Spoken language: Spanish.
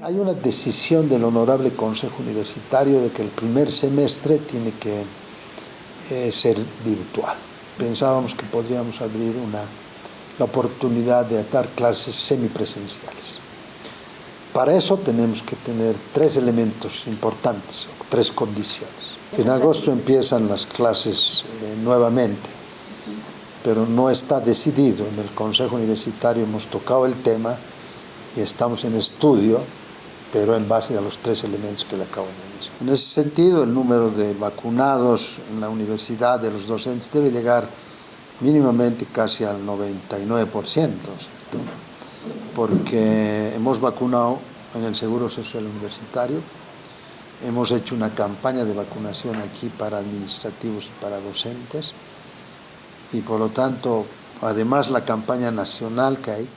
Hay una decisión del Honorable Consejo Universitario de que el primer semestre tiene que eh, ser virtual. Pensábamos que podríamos abrir una, la oportunidad de dar clases semipresenciales. Para eso tenemos que tener tres elementos importantes, tres condiciones. En agosto empiezan las clases eh, nuevamente, pero no está decidido. En el Consejo Universitario hemos tocado el tema estamos en estudio, pero en base a los tres elementos que le acabo de decir. En ese sentido, el número de vacunados en la universidad de los docentes debe llegar mínimamente casi al 99%, porque hemos vacunado en el Seguro Social Universitario, hemos hecho una campaña de vacunación aquí para administrativos y para docentes, y por lo tanto, además la campaña nacional que hay,